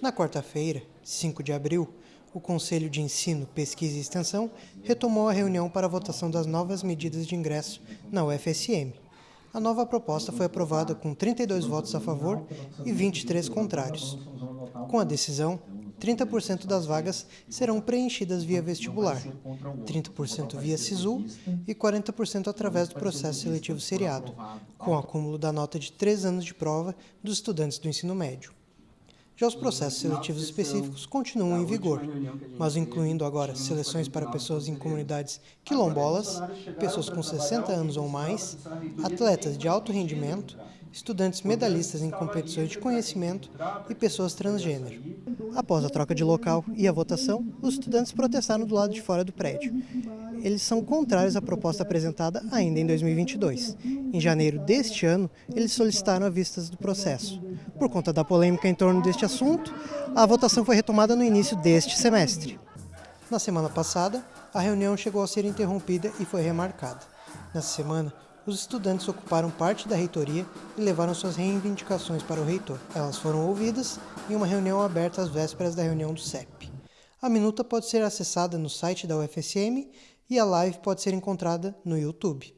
Na quarta-feira, 5 de abril, o Conselho de Ensino, Pesquisa e Extensão retomou a reunião para a votação das novas medidas de ingresso na UFSM. A nova proposta foi aprovada com 32 votos a favor e 23 contrários. Com a decisão, 30% das vagas serão preenchidas via vestibular, 30% via SISU e 40% através do processo seletivo seriado, com acúmulo da nota de 3 anos de prova dos estudantes do ensino médio. Já os processos seletivos específicos continuam em vigor, mas incluindo agora seleções para pessoas em comunidades quilombolas, pessoas com 60 anos ou mais, atletas de alto rendimento, estudantes medalhistas em competições de conhecimento e pessoas transgênero. Após a troca de local e a votação, os estudantes protestaram do lado de fora do prédio eles são contrários à proposta apresentada ainda em 2022. Em janeiro deste ano, eles solicitaram a vistas do processo. Por conta da polêmica em torno deste assunto, a votação foi retomada no início deste semestre. Na semana passada, a reunião chegou a ser interrompida e foi remarcada. Nessa semana, os estudantes ocuparam parte da reitoria e levaram suas reivindicações para o reitor. Elas foram ouvidas em uma reunião aberta às vésperas da reunião do CEP. A minuta pode ser acessada no site da UFSM e a live pode ser encontrada no YouTube.